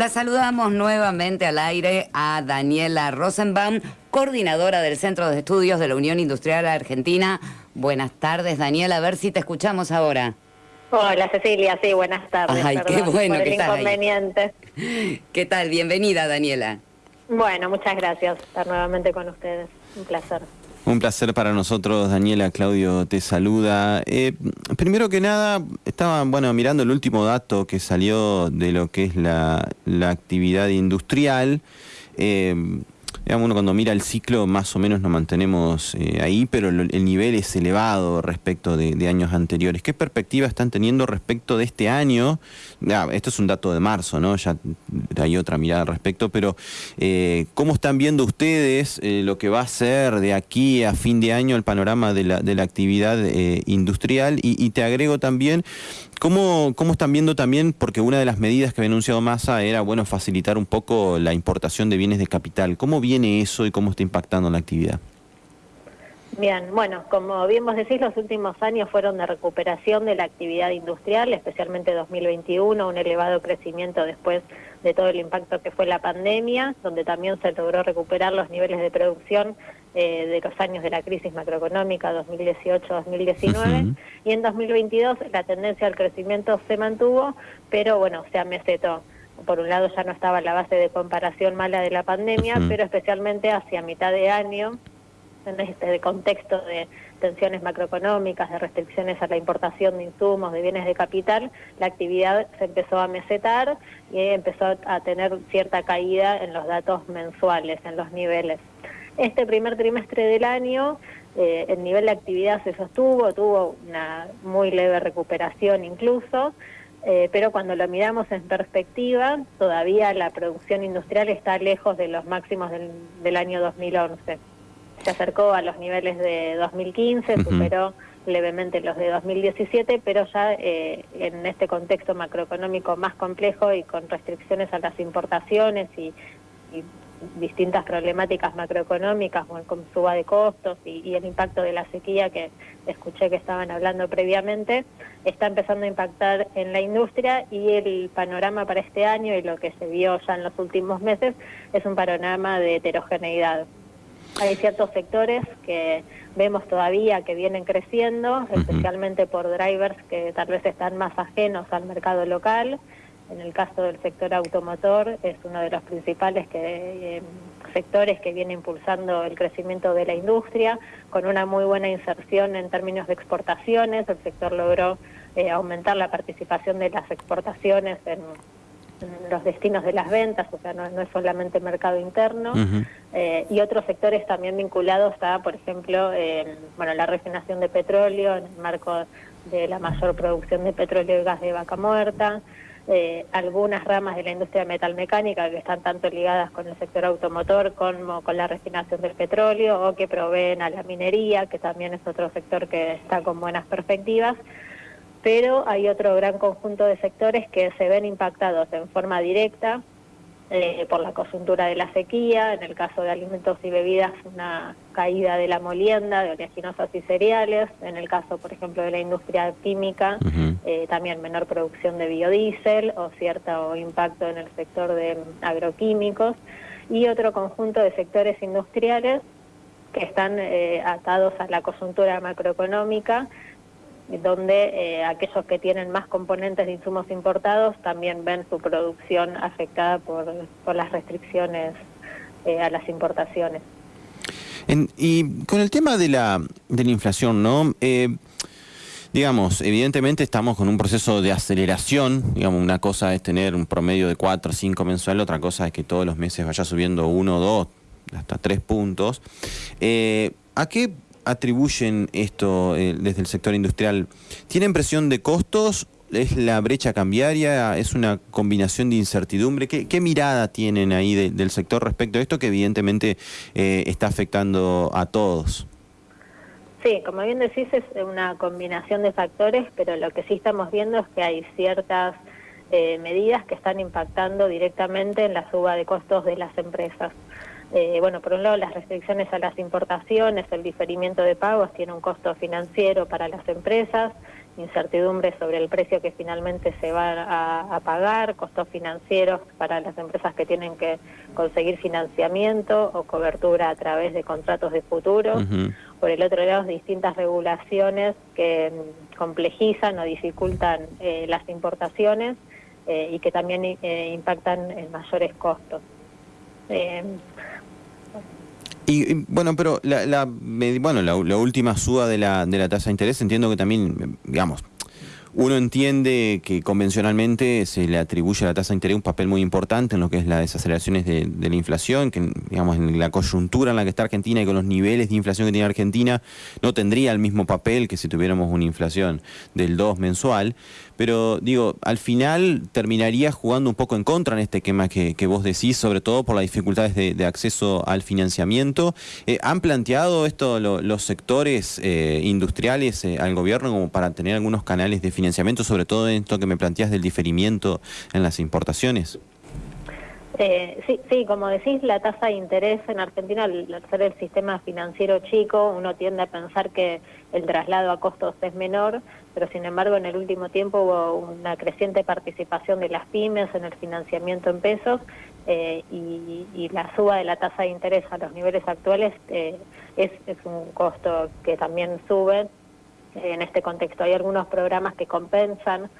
La saludamos nuevamente al aire a Daniela Rosenbaum, coordinadora del Centro de Estudios de la Unión Industrial Argentina. Buenas tardes, Daniela, a ver si te escuchamos ahora. Hola Cecilia, sí, buenas tardes. Ay, qué bueno por que estás ahí. inconveniente. ¿Qué tal? Bienvenida, Daniela. Bueno, muchas gracias estar nuevamente con ustedes. Un placer. Un placer para nosotros, Daniela. Claudio te saluda. Eh, primero que nada, estaba bueno mirando el último dato que salió de lo que es la, la actividad industrial. Eh, digamos, uno cuando mira el ciclo, más o menos nos mantenemos eh, ahí, pero el, el nivel es elevado respecto de, años anteriores. ¿Qué perspectiva están teniendo respecto de este año? Esto es un dato de marzo, ¿no? Ya hay otra mirada al respecto, pero eh, ¿cómo están viendo ustedes eh, lo que va a ser de aquí a fin de año el panorama de la, de la actividad industrial? Y, y te agrego también, ¿cómo, ¿cómo están viendo también, porque una de las medidas que había anunciado Massa era, bueno, facilitar un poco la importación de bienes de capital? ¿Cómo viene eso y cómo está impactando la actividad? Bien, bueno, como bien vos decís, los últimos años fueron de recuperación de la actividad industrial, especialmente 2021, un elevado crecimiento después de todo el impacto que fue la pandemia, donde también se logró recuperar los niveles de producción eh, de los años de la crisis macroeconómica 2018-2019 Ujú. y en 2022 la tendencia al crecimiento se mantuvo, pero bueno, se amesetó. Por un lado ya no estaba la base de comparación mala de la pandemia, pero especialmente hacia mitad de año, en este contexto de tensiones macroeconómicas, de restricciones a la importación de insumos, de bienes de capital, la actividad se empezó a mesetar y empezó a tener cierta caída en los datos mensuales, en los niveles. Este primer trimestre del año, eh, el nivel de actividad se sostuvo, tuvo una muy leve recuperación incluso, eh, pero cuando lo miramos en perspectiva, todavía la producción industrial está lejos de los máximos del, del año 2011. Se acercó a los niveles de 2015, Ujú. superó levemente los de 2017, pero ya eh, en este contexto macroeconómico más complejo y con restricciones a las importaciones y, y distintas problemáticas macroeconómicas, como con suba de costos y, y el impacto de la sequía que escuché que estaban hablando previamente, está empezando a impactar en la industria y el panorama para este año y lo que se vio ya en los últimos meses es un panorama de heterogeneidad. Hay ciertos sectores que vemos todavía que vienen creciendo, especialmente por drivers que tal vez están más ajenos al mercado local. En el caso del sector automotor es uno de los principales que, eh, sectores que viene impulsando el crecimiento de la industria, con una muy buena inserción en términos de exportaciones. El sector logró eh, aumentar la participación de las exportaciones en, en los destinos de las ventas, o sea, no, no es solamente mercado interno. Eh, y otros sectores también vinculados a, por ejemplo, bueno, la refinación de petróleo en el marco de la mayor producción de petróleo y gas de vaca muerta, eh, algunas ramas de la industria metalmecánica que están tanto ligadas con el sector automotor como con la refinación del petróleo o que proveen a la minería, que también es otro sector que está con buenas perspectivas. Pero hay otro gran conjunto de sectores que se ven impactados en forma directa eh, por la coyuntura de la sequía, en el caso de alimentos y bebidas una caída de la molienda, de oleaginosas y cereales, en el caso, por ejemplo, de la industria química, eh, también menor producción de biodiesel o cierto impacto en el sector de agroquímicos y otro conjunto de sectores industriales que están eh, atados a la coyuntura macroeconómica donde eh, aquellos que tienen más componentes de insumos importados también ven su producción afectada por, las restricciones eh, a las importaciones. Y con el tema de la, de la inflación, ¿no? Eh, digamos, evidentemente estamos con un proceso de aceleración. Digamos, una cosa es tener un promedio de 4 o 5 mensual, otra cosa es que todos los meses vaya subiendo 1, 2, hasta 3 puntos. ¿A qué atribuyen esto eh, desde el sector industrial? ¿Tienen presión de costos? ¿Es la brecha cambiaria? ¿Es una combinación de incertidumbre? ¿Qué, qué mirada tienen ahí de- del sector respecto a esto que evidentemente eh, está afectando a todos? Sí, como bien decís, es una combinación de factores, pero lo que sí estamos viendo es que hay ciertas eh, medidas que están impactando directamente en la suba de costos de las empresas. Eh, bueno, por un lado, las restricciones a las importaciones, el diferimiento de pagos tiene un costo financiero para las empresas incertidumbre sobre el precio que finalmente se va a, pagar, costos financieros para las empresas que tienen que conseguir financiamiento o cobertura a través de contratos de futuro. Por el otro lado, distintas regulaciones que mm, complejizan o dificultan eh, las importaciones eh, y que también impactan en mayores costos. Y, bueno, pero la, bueno, la, última suba de la, de la tasa de interés, entiendo que también, digamos, uno entiende que convencionalmente se le atribuye a la tasa de interés un papel muy importante en lo que es las desaceleraciones de, la inflación, que digamos en la coyuntura en la que está Argentina y con los niveles de inflación que tiene Argentina, no tendría el mismo papel que si tuviéramos una inflación del 2 mensual. Pero digo, al final terminaría jugando un poco en contra en este esquema que, vos decís, sobre todo por las dificultades de, acceso al financiamiento. Eh, ¿Han planteado esto los sectores eh, industriales eh, al gobierno como para tener algunos canales de financiamiento, sobre todo en esto que me planteas del diferimiento en las importaciones? sí, sí, como decís, la tasa de interés en Argentina, al ser el sistema financiero chico, uno tiende a pensar que el traslado a costos es menor, pero sin embargo en el último tiempo hubo una creciente participación de las pymes en el financiamiento en pesos eh, y, la suba de la tasa de interés a los niveles actuales eh, es, un costo que también sube. Eh, en este contexto hay algunos programas que compensan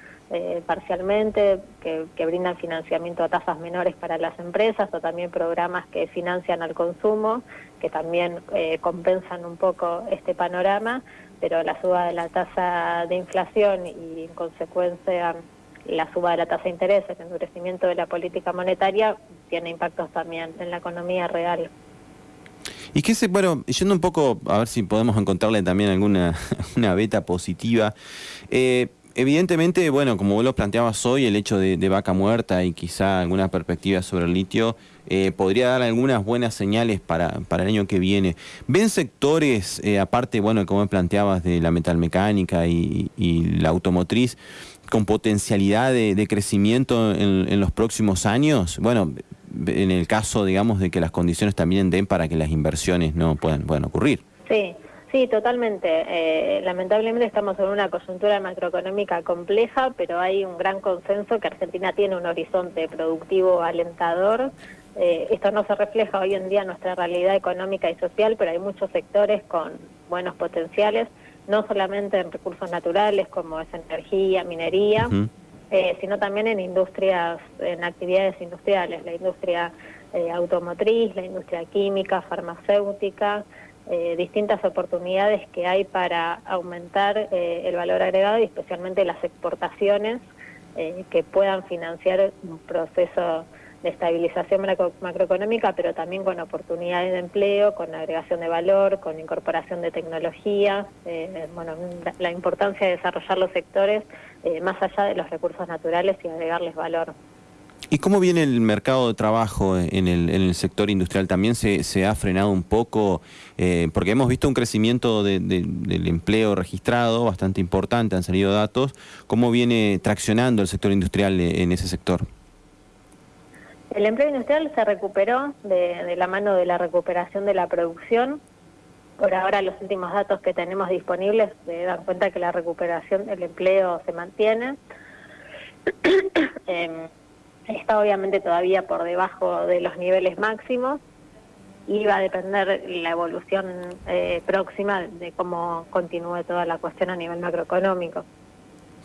parcialmente, que, que, brindan financiamiento a tasas menores para las empresas o también programas que financian al consumo, que también compensan un poco este panorama pero la suba de la tasa de inflación y en consecuencia la suba de la tasa de interés, el endurecimiento de la política monetaria, tiene impactos también en la economía real. Y que se, bueno, yendo un poco, a ver si podemos encontrarle también alguna una beta positiva. Eh, evidentemente, bueno, como vos lo planteabas hoy, el hecho de, vaca muerta y quizá alguna perspectiva sobre el litio eh, podría dar algunas buenas señales para, para el año que viene. ¿Ven sectores, eh, aparte, bueno, como planteabas, de la metalmecánica y, la automotriz, con potencialidad de, crecimiento en, los próximos años? Bueno, en el caso, digamos, de que las condiciones también den para que las inversiones no puedan, puedan ocurrir. Sí. Sí, totalmente. Eh, lamentablemente estamos en una coyuntura macroeconómica compleja, pero hay un gran consenso que Argentina tiene un horizonte productivo alentador. Eh, esto no se refleja hoy en día en nuestra realidad económica y social, pero hay muchos sectores con buenos potenciales, no solamente en recursos naturales como es energía, minería, eh, sino también en industrias, en actividades industriales, la industria automotriz, la industria química, farmacéutica. Eh, distintas oportunidades que hay para aumentar eh, el valor agregado y especialmente las exportaciones eh, que puedan financiar un proceso de estabilización macroeconómica, pero también con oportunidades de empleo, con agregación de valor, con incorporación de tecnología, bueno, la, importancia de desarrollar los sectores más allá de los recursos naturales y agregarles valor. ¿Y cómo viene el mercado de trabajo en el, sector industrial? ¿También se, se ha frenado un poco? Eh, porque hemos visto un crecimiento del empleo registrado bastante importante, han salido datos. ¿Cómo viene traccionando el sector industrial en ese sector? El empleo industrial se recuperó de, la mano de la recuperación de la producción. Por ahora los últimos datos que tenemos disponibles se dan cuenta que la recuperación del empleo se mantiene. eh, está obviamente todavía por debajo de los niveles máximos y va a depender la evolución eh, próxima de cómo continúe toda la cuestión a nivel macroeconómico.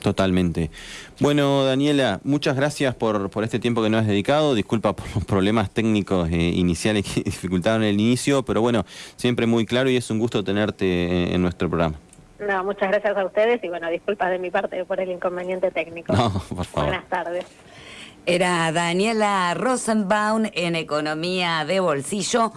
Totalmente. Bueno, Daniela, muchas gracias por, por este tiempo que nos has dedicado. Disculpa por los problemas técnicos eh, iniciales que dificultaron el inicio, pero bueno, siempre muy claro y es un gusto tenerte eh, en nuestro programa. No, muchas gracias a ustedes y bueno, disculpas de mi parte por el inconveniente técnico. No, por favor. Buenas tardes. Era Daniela Rosenbaum en Economía de Bolsillo.